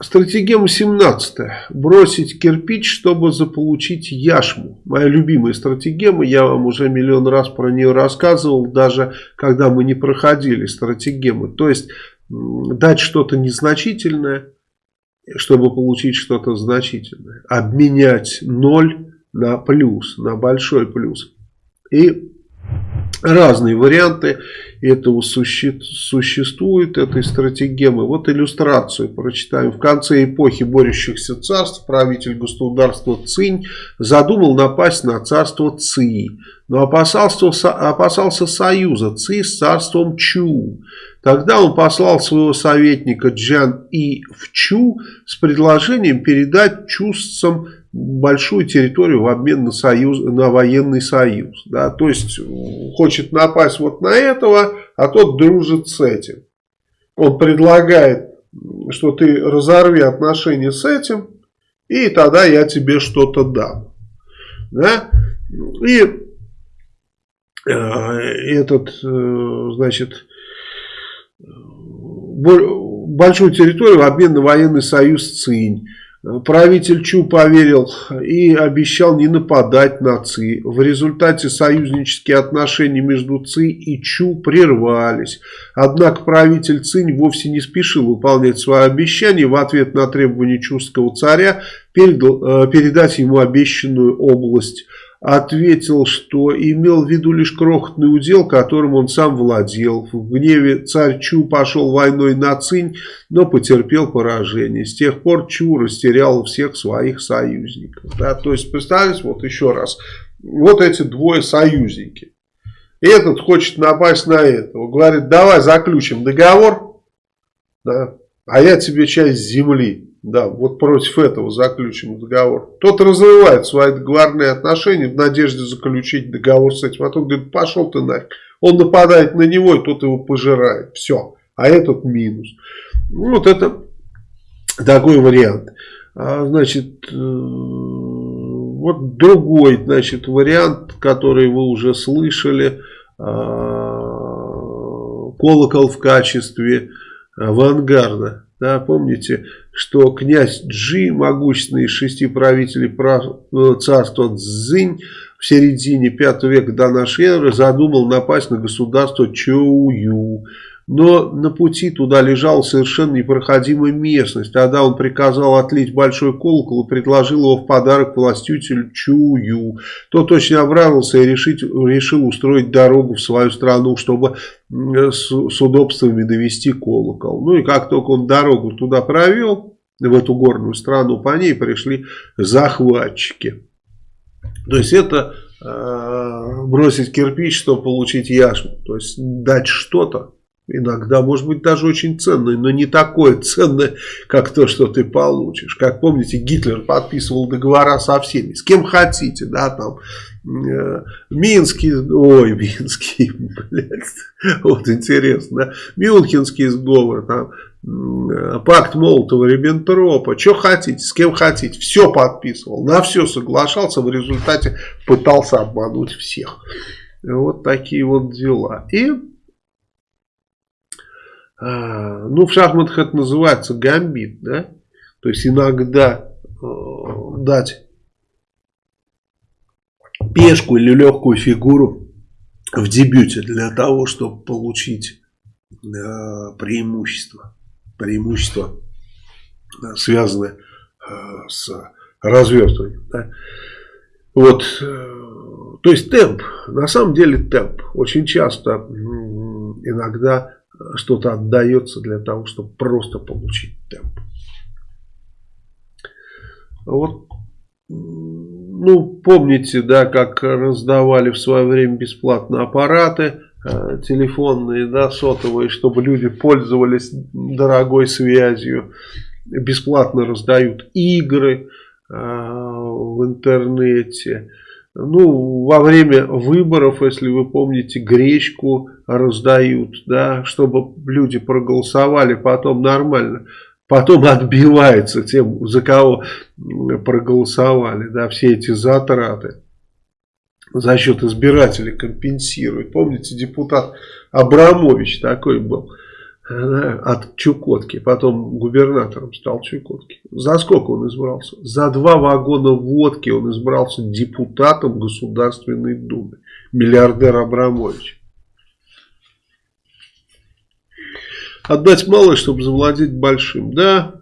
Стратегема 17. Бросить кирпич, чтобы заполучить яшму. Моя любимая стратегема. Я вам уже миллион раз про нее рассказывал, даже когда мы не проходили стратегемы. То есть, дать что-то незначительное, чтобы получить что-то значительное. Обменять ноль на плюс, на большой плюс. И разные варианты этого суще существуют, этой стратегемы. Вот иллюстрацию прочитаем. В конце эпохи борющихся царств правитель государства Цинь задумал напасть на царство Ци, но опасался, опасался союза Ци с царством Чу. Тогда он послал своего советника Джан И в Чу с предложением передать чувствам большую территорию в обмен на, союз, на военный союз. Да? То есть хочет напасть вот на этого, а тот дружит с этим. Он предлагает, что ты разорви отношения с этим, и тогда я тебе что-то дам. Да? И э, этот, э, значит, большую территорию в обмен на военный союз Цинь. Правитель Чу поверил и обещал не нападать на Ци. В результате союзнические отношения между Ци и Чу прервались. Однако правитель Цинь вовсе не спешил выполнять свое обещание. В ответ на требования чувского царя передал, э, передать ему обещанную область ответил, что имел в виду лишь крохотный удел, которым он сам владел. В гневе царь Чу пошел войной на Цинь, но потерпел поражение. С тех пор Чу растерял всех своих союзников. Да? То есть, представьте, вот еще раз, вот эти двое союзники. Этот хочет напасть на этого. Говорит, давай заключим договор, да, а я тебе часть земли да, вот против этого заключен договор. Тот разрывает свои договорные отношения в надежде заключить договор с этим. А тот говорит, пошел ты нафиг. Он нападает на него, и тот его пожирает. Все. А этот минус. Ну, вот это такой вариант. А, значит, э, вот другой, значит, вариант, который вы уже слышали. А, колокол в качестве авангарда. Да, помните, что князь Джи, могущественный из шести правителей э, царства Цзинь, в середине V века до нашей эры задумал напасть на государство Чоую. Но на пути туда лежала совершенно непроходимая местность. Тогда он приказал отлить большой колокол и предложил его в подарок властителю Чую. Тот очень обрадовался и решить, решил устроить дорогу в свою страну, чтобы с, с удобствами довести колокол. Ну и как только он дорогу туда провел, в эту горную страну, по ней пришли захватчики. То есть это э, бросить кирпич, чтобы получить яшму. То есть дать что-то, Иногда, может быть, даже очень ценное, но не такое ценное, как то, что ты получишь. Как помните, Гитлер подписывал договора со всеми, с кем хотите, да, там, э, Минский, ой, Минский, блядь, вот интересно, да, Мюнхенский сговор, там, э, пакт Молотова-Риббентропа, что хотите, с кем хотите, все подписывал, на все соглашался, в результате пытался обмануть всех. Вот такие вот дела. И ну, в шахматах это называется гамбит, да? То есть иногда э, дать пешку или легкую фигуру в дебюте для того, чтобы получить э, преимущество. Преимущество, э, связанное с развертыванием. Да? Вот, то есть темп, на самом деле темп. Очень часто, иногда что-то отдается для того, чтобы просто получить темп. Вот, ну, помните, да, как раздавали в свое время бесплатно аппараты э, телефонные, да, сотовые, чтобы люди пользовались дорогой связью. Бесплатно раздают игры э, в интернете. Ну, во время выборов, если вы помните, гречку раздают, да, чтобы люди проголосовали потом нормально. Потом отбивается тем, за кого проголосовали, да, все эти затраты за счет избирателей компенсируют. Помните, депутат Абрамович такой был. От Чукотки, потом губернатором стал Чукотки. За сколько он избрался? За два вагона водки он избрался депутатом Государственной Думы. Миллиардер Абрамович. Отдать малое, чтобы завладеть большим. Да,